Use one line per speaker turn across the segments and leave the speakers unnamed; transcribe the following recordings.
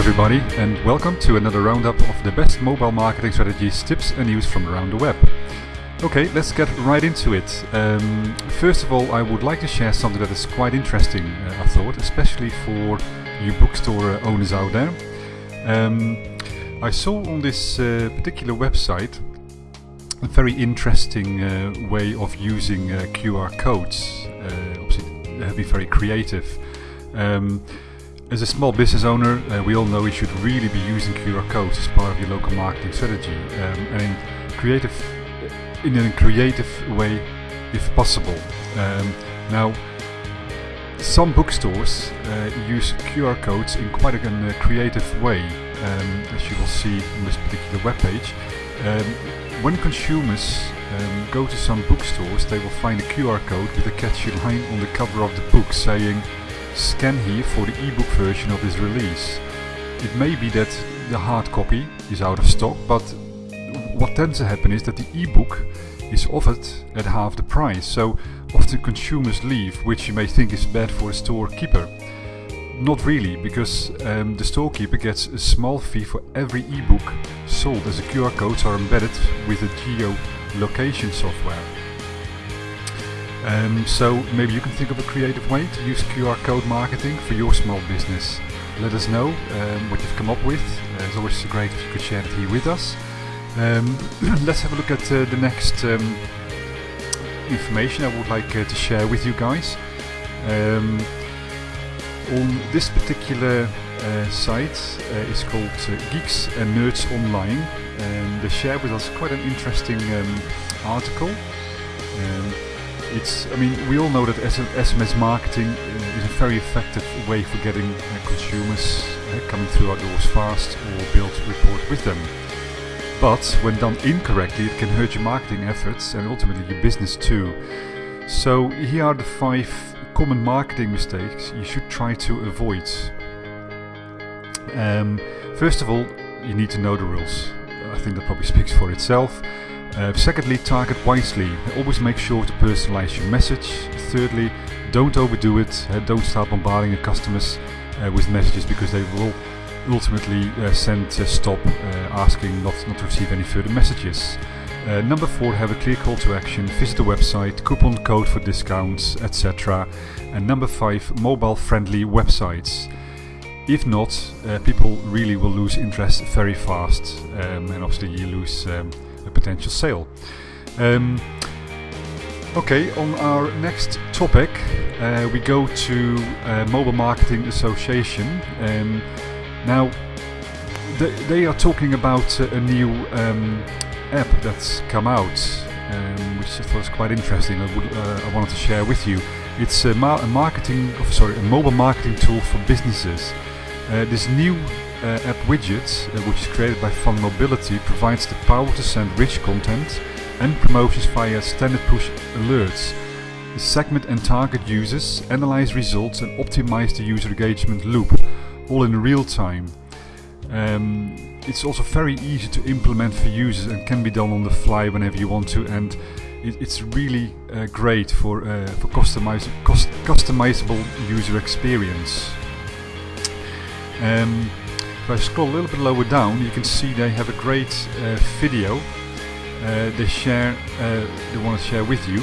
Everybody and welcome to another roundup of the best mobile marketing strategies, tips and news from around the web. Okay, let's get right into it. Um, first of all, I would like to share something that is quite interesting, uh, I thought, especially for you bookstore owners out there. Um, I saw on this uh, particular website a very interesting uh, way of using uh, QR codes. Uh, obviously, they have been very creative. Um, as a small business owner, uh, we all know you should really be using QR codes as part of your local marketing strategy, um, and in creative, in a creative way, if possible. Um, now, some bookstores uh, use QR codes in quite a, a creative way, um, as you will see on this particular webpage. Um, when consumers um, go to some bookstores, they will find a QR code with a catchy line on the cover of the book saying scan here for the ebook version of this release. It may be that the hard copy is out of stock, but what tends to happen is that the ebook is offered at half the price. So often consumers leave, which you may think is bad for a storekeeper. Not really, because um, the storekeeper gets a small fee for every ebook sold as the QR codes are embedded with the geolocation software. Um, so maybe you can think of a creative way to use QR code marketing for your small business. Let us know um, what you've come up with. Uh, it's always great if you could share it here with us. Um, let's have a look at uh, the next um, information I would like uh, to share with you guys. Um, on this particular uh, site uh, is called uh, Geeks and Nerds Online and they share with us quite an interesting um, article. It's, I mean, we all know that SMS marketing uh, is a very effective way for getting uh, consumers uh, coming through our doors fast or build rapport with them. But when done incorrectly, it can hurt your marketing efforts and ultimately your business too. So here are the five common marketing mistakes you should try to avoid. Um, first of all, you need to know the rules. I think that probably speaks for itself. Uh, secondly, target wisely. Always make sure to personalize your message. Thirdly, don't overdo it. Uh, don't start bombarding your customers uh, with messages because they will ultimately uh, send stop uh, asking not, not to receive any further messages. Uh, number four, have a clear call to action. Visit the website, coupon code for discounts, etc. And number five, mobile friendly websites. If not, people really will lose interest very fast, um, and obviously you lose. Um, a potential sale. Um, okay, on our next topic, uh, we go to uh, Mobile Marketing Association. Um, now, th they are talking about a new um, app that's come out, um, which I thought was quite interesting. I, would, uh, I wanted to share with you. It's a, ma a marketing, oh, sorry, a mobile marketing tool for businesses. Uh, this new app widget, uh, which is created by Fun Mobility, provides the power to send rich content and promotions via standard push alerts. Segment and target users, analyze results and optimize the user engagement loop, all in real time. Um, it's also very easy to implement for users and can be done on the fly whenever you want to and it, it's really uh, great for, uh, for customize, customizable user experience. Um, if I scroll a little bit lower down, you can see they have a great uh, video uh, they share, uh, they want to share with you.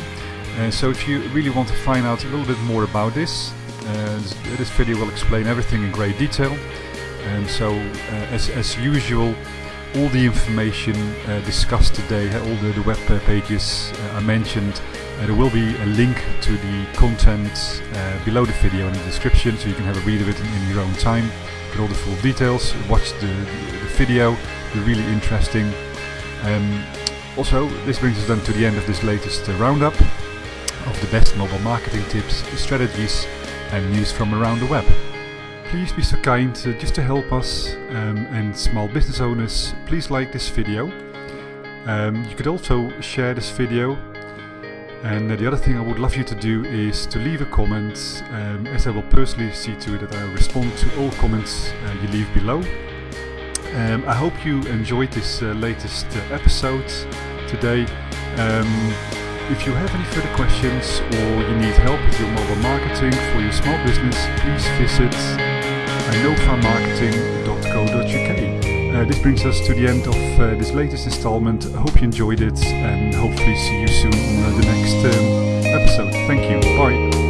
Uh, so if you really want to find out a little bit more about this, uh, this, this, video will explain everything in great detail. And so, uh, as, as usual, all the information discussed today, all the, the web pages I mentioned, there will be a link to the content below the video in the description, so you can have a read of it in, in your own time get all the full details, watch the, the video, they're really interesting. Um, also, this brings us then to the end of this latest uh, roundup of the best mobile marketing tips, strategies and news from around the web. Please be so kind, uh, just to help us um, and small business owners, please like this video. Um, you could also share this video and the other thing I would love you to do is to leave a comment, um, as I will personally see to it that I respond to all comments uh, you leave below. Um, I hope you enjoyed this uh, latest uh, episode today. Um, if you have any further questions or you need help with your mobile marketing for your small business, please visit innovamarketing.com Uh, this brings us to the end of uh, this latest installment. I hope you enjoyed it and hopefully see you soon on uh, the next um, episode. Thank you. Bye.